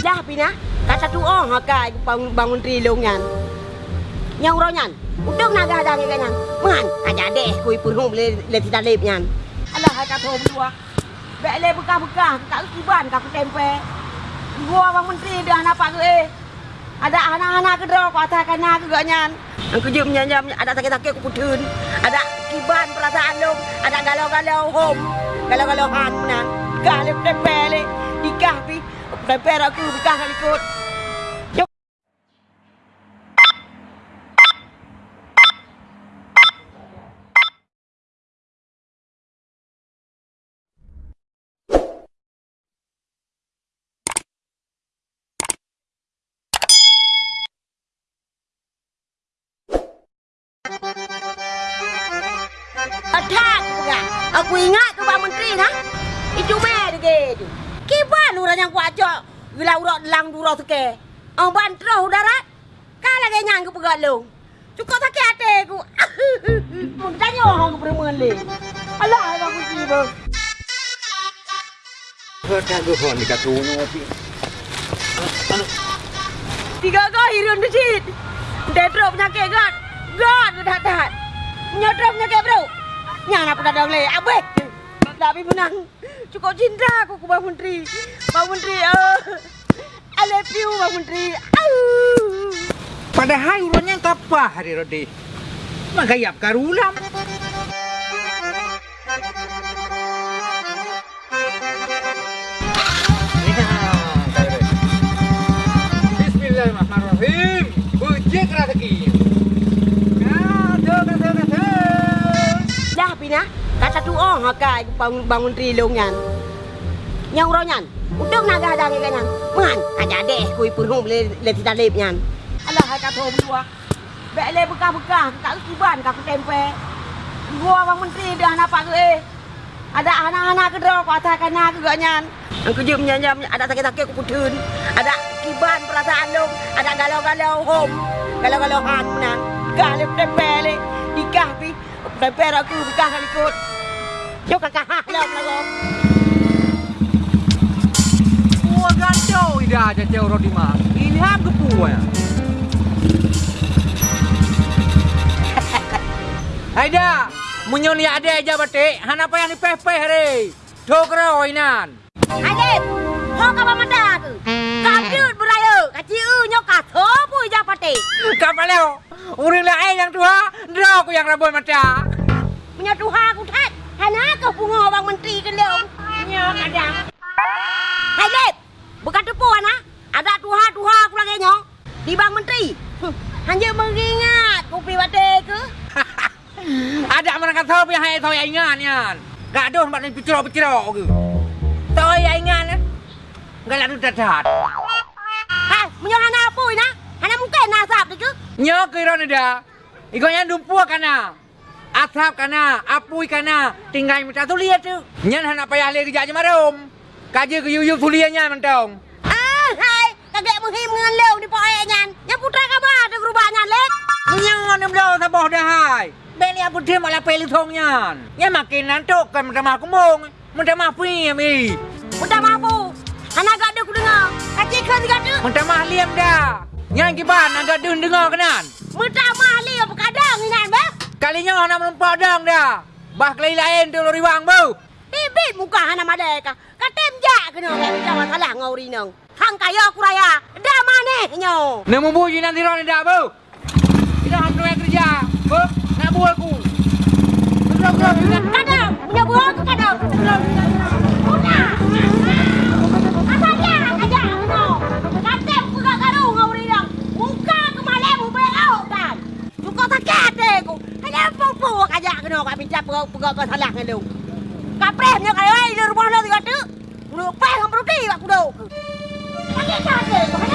Dah pina. Kata tu oh hakai bangun bangun tri long nyan. Yang ro nyan. Udang naga ada ngan nyan. Man, aja deh kui pun hum le le tidak lep nyan. Alah kata thom dua. Bek le bekah-bekah tak kiban ka tempe. Gua bang menteri dah nampak ke eh. Ada anak-anak ke draw kau atas kana ke gak nyan. Aku jum nyam ada sakit-sakit aku putun. Ada kiban perasaan lu, ada galau-galau hom. Galau-galau han menang. Galip tempe le. Dikah Tempe aku kali kot. Atak juga. Aku ingat tu Pak Menteri nah. Itu meh dia tu. Kiban orang yang kuat jok. Gila urak lang dura seke. Oh bantroh udara. Kala ke nyang ke pegat lu. Cukup sakit hati aku. Mun tanya orang ke peremen le. Alah Pak Menteri bang. Kata hon ni katu ngopi. Tiga kau hirun tu cit. Dedro penyakit kan. God dah tahan. Menyodrop penyakit bro. Nyang nak pada dong le. Tapi menang. Cukup cinta aku ke Bang Menteri. Bang Menteri. Uh, I love you Bang Menteri. Au. Padahal urunnya kapah hari rodi. Magayap karulam. Bismillahirrahmanirrahim. Bujik rezeki. Pina. Kata tu oh hakai Bang Bang Menteri long nyan. Yang ro nyan. Udang naga ada ngan nyan. Man, aja deh kui pun hum le lep nyan. Alah kata thom dua. Bek le bekah-bekah tak kiban ka aku tempe. Gua Bang Menteri dah nampak ke eh. Ada anak-anak ke kau atas kana ke gak nyan. Aku jum nyam ada sakit-sakit aku putun. Ada kiban perasaan lu, ada galau-galau hom. Galau-galau han menang. Galip tempe le. Dikah pi. Tempe aku bekah kali kot. Yo kakak lagu. Gua gantau ida aja jauh rodi mah. Ini ham ke puan. Aida, munyoni ada aja batik. Han apa yang dipeh-peh hari? Dokro inan. Adip, ho ka ba mata tu? Ka piut beraya, ka ciu nyok ka tho pui ja pati. Kapal leo. Uring lain yang tua, dah aku yang rabun mata. Punya tuha aku. Hana ka pungo bang menteri ke leu. Nyok ada. Adip, bukan tu puan ha? Ada tuha-tuha aku lagi nyok. Di bang menteri. Hanya mengingat kopi wate ke? Ada mana kata apa yang hai tahu yang ingat nian. Gak ada tempat ni picirok-picirok ke. Tahu yang ingat ni. Gak lalu dadat. Ha, punya hana pui na? Hana mungkin nasab tu ke? Nyo kira ni dah. Igonya dumpua kana. Atap kana, apui kana, tinggal minta tu lihat tu. Nyan han apa yang lagi kerja marom. Kaji ke yuyu tuliannya mentong. Ah, hai, kagak menghim dengan leu di pokok nyan. Yang putra kabar ada berubahnya lek. Nyan ni belo saboh dah hai. Beli apa dia malah peli thong nyan. Nya makin nantuk kan minta mah kumung. Minta mah pi mi. Udah mampu. Anak gak ada ku dengar. Kacik kan gak ada. Minta mah liam dah. Nyan kiban agak dun dengar kenan. Minta mahli apa kadang ni nan bah. Kalinya nak melempar dang dah. Bah kelai lain tu lori wang bau. Bibit muka anak madeka. Katem jak kena kau bicara masalah ngau rinang. Hang kaya aku raya. Dah mana nyo. Nemu buji nanti ron dah bau. Kita hantu yang kerja. Bau, nak buat aku. Kadang, punya buah aku kadang. Udah. Kena kau bicara pegak masalah dengan lu. Kaprehnya kayak ai di rumah lo tiga tu. Lu peh ngam roti aku dah. Sakit sakit.